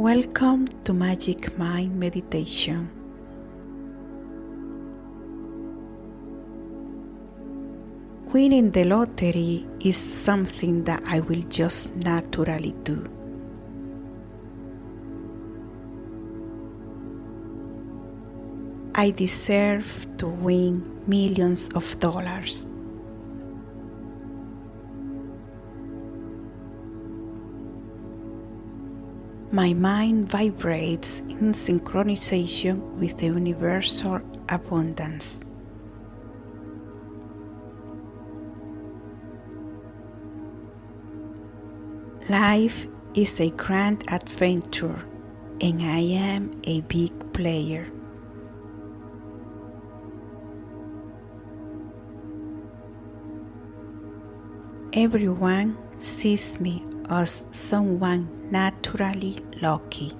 Welcome to Magic Mind Meditation. Winning the lottery is something that I will just naturally do. I deserve to win millions of dollars. My mind vibrates in synchronization with the universal abundance. Life is a grand adventure, and I am a big player. Everyone sees me as someone naturally lucky.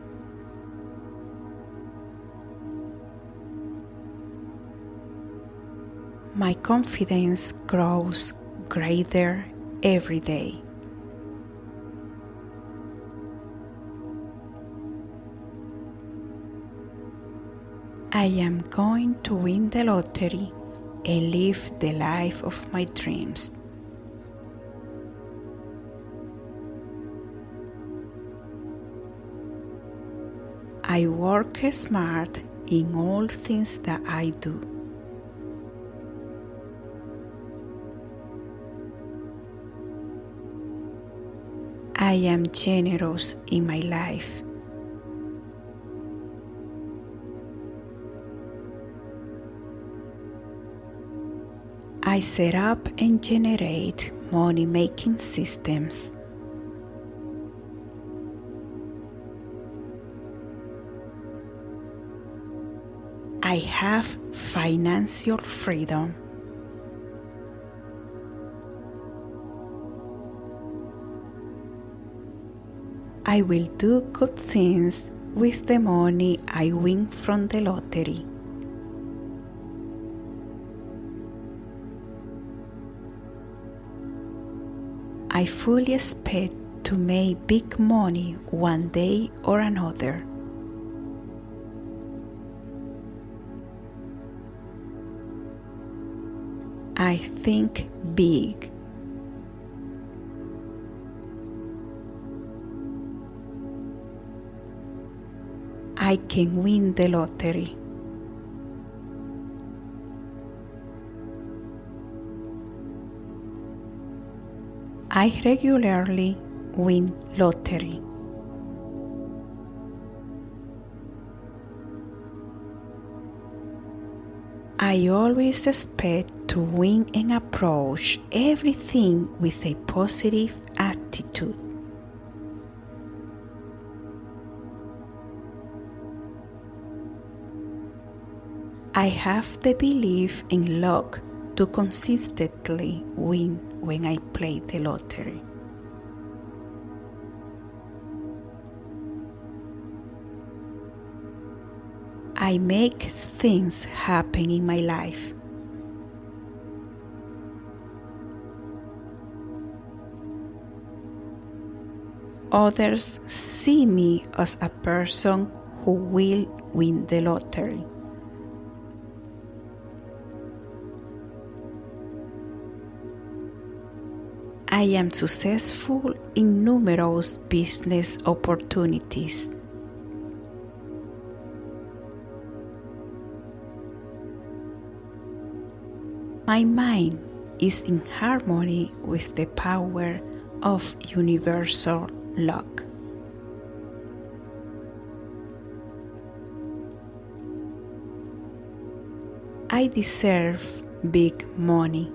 My confidence grows greater every day. I am going to win the lottery and live the life of my dreams. I work smart in all things that I do. I am generous in my life. I set up and generate money making systems. I have financial freedom. I will do good things with the money I win from the lottery. I fully expect to make big money one day or another. I think big. I can win the lottery. I regularly win lottery. I always expect to win and approach everything with a positive attitude. I have the belief in luck to consistently win when I play the lottery. I make things happen in my life. Others see me as a person who will win the lottery. I am successful in numerous business opportunities. My mind is in harmony with the power of universal luck. I deserve big money.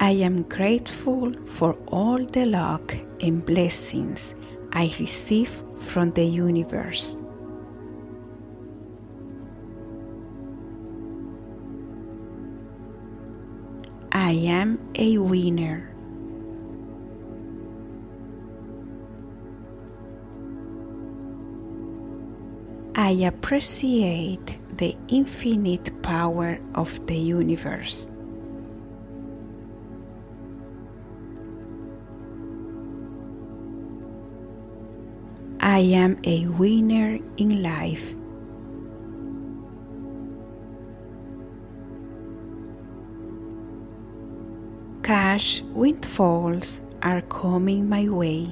I am grateful for all the luck and blessings I receive from the universe. I am a winner. I appreciate the infinite power of the universe. I am a winner in life. Windfalls are coming my way.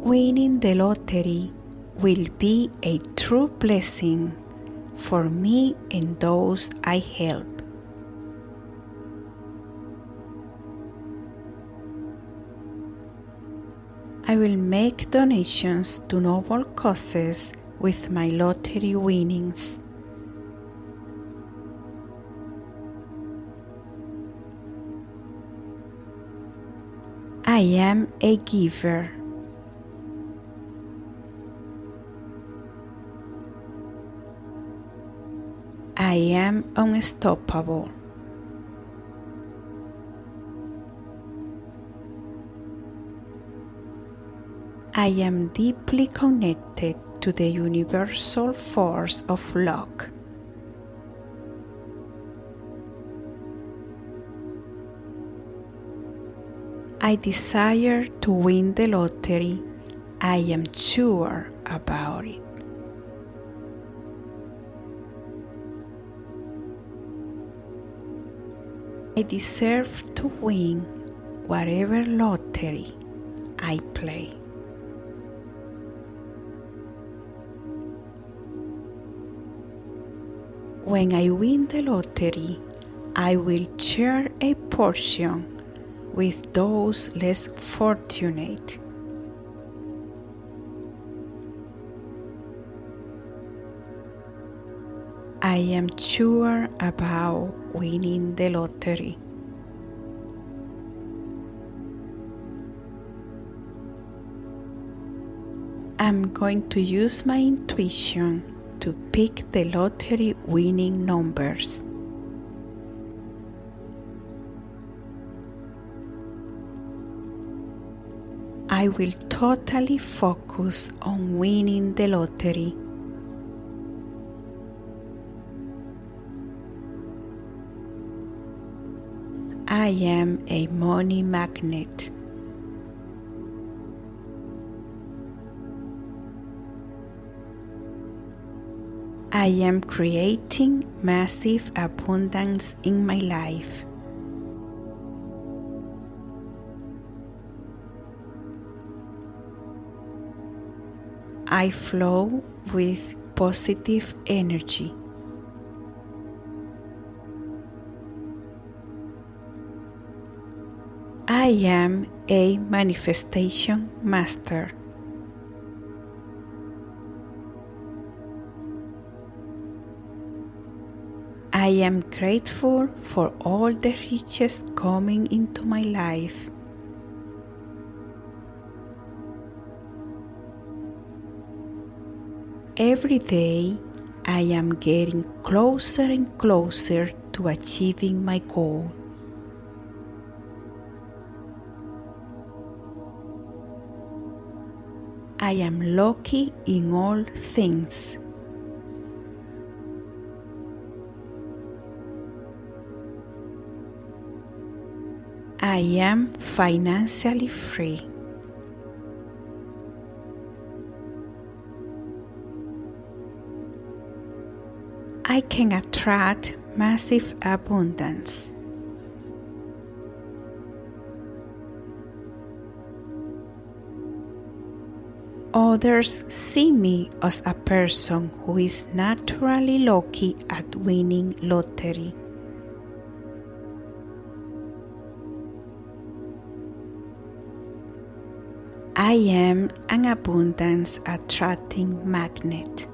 Winning the lottery will be a true blessing for me and those I help. I will make donations to noble causes with my lottery winnings. Am a giver. I am unstoppable. I am deeply connected to the universal force of luck. I desire to win the lottery. I am sure about it. I deserve to win whatever lottery I play. When I win the lottery, I will share a portion with those less fortunate. I am sure about winning the lottery. I'm going to use my intuition to pick the lottery winning numbers. I will totally focus on winning the lottery. I am a money magnet. I am creating massive abundance in my life. I flow with positive energy. I am a manifestation master. I am grateful for all the riches coming into my life. Every day, I am getting closer and closer to achieving my goal. I am lucky in all things. I am financially free. I can attract massive abundance. Others see me as a person who is naturally lucky at winning lottery. I am an abundance attracting magnet.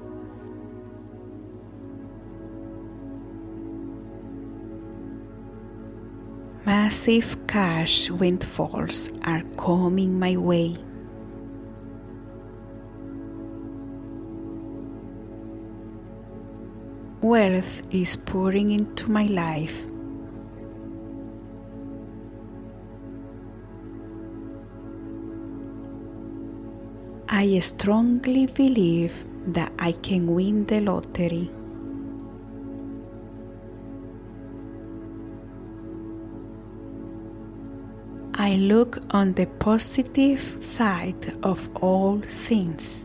Massive cash windfalls are coming my way. Wealth is pouring into my life. I strongly believe that I can win the lottery. I look on the positive side of all things.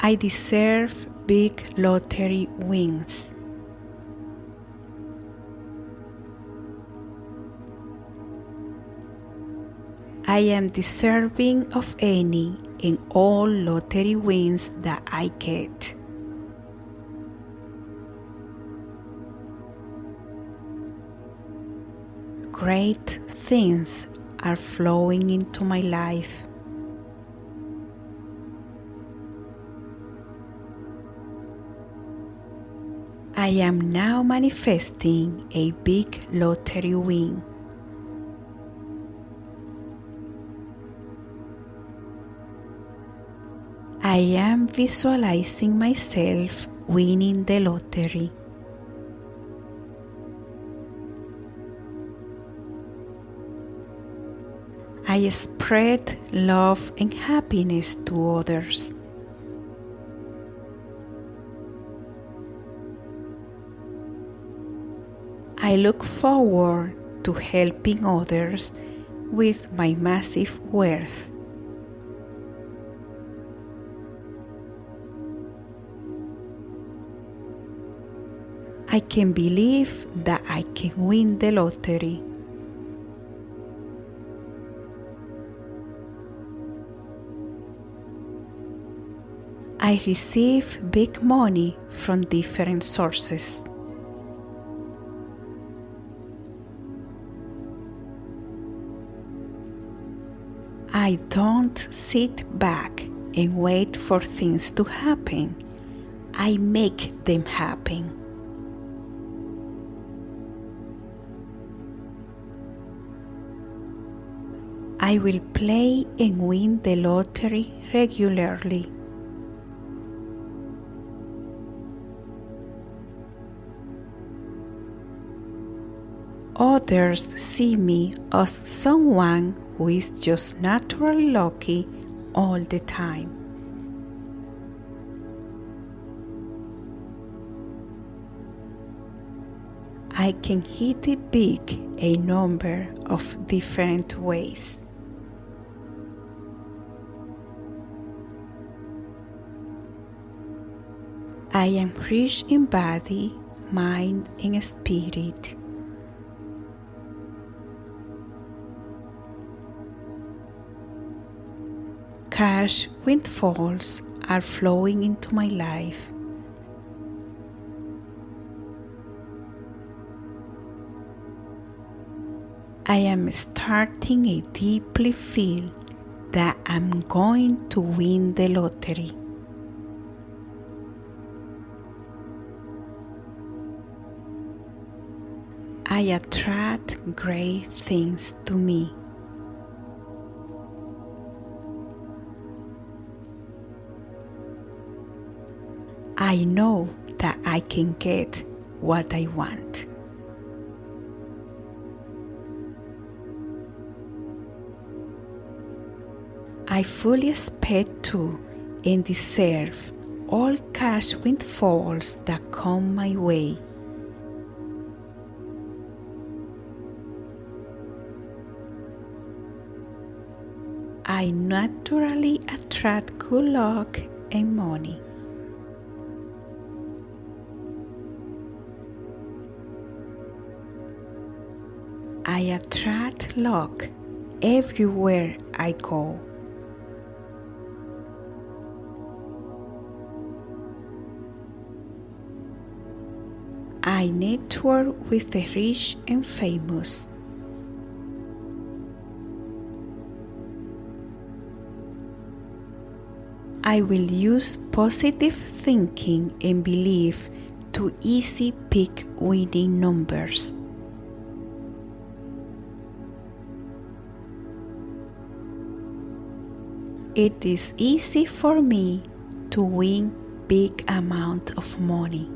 I deserve big lottery wins. I am deserving of any and all lottery wins that I get. Great things are flowing into my life. I am now manifesting a big lottery win. I am visualizing myself winning the lottery. I spread love and happiness to others. I look forward to helping others with my massive wealth. I can believe that I can win the lottery. I receive big money from different sources. I don't sit back and wait for things to happen. I make them happen. I will play and win the lottery regularly. Others see me as someone who is just naturally lucky all the time. I can hit it big a number of different ways. I am rich in body, mind, and spirit. Cash windfalls are flowing into my life. I am starting to deeply feel that I'm going to win the lottery. I attract great things to me. I know that I can get what I want. I fully expect to and deserve all cash windfalls that come my way. I naturally attract good luck and money. I attract luck everywhere I go. I network with the rich and famous. I will use positive thinking and belief to easy pick winning numbers. It is easy for me to win big amount of money.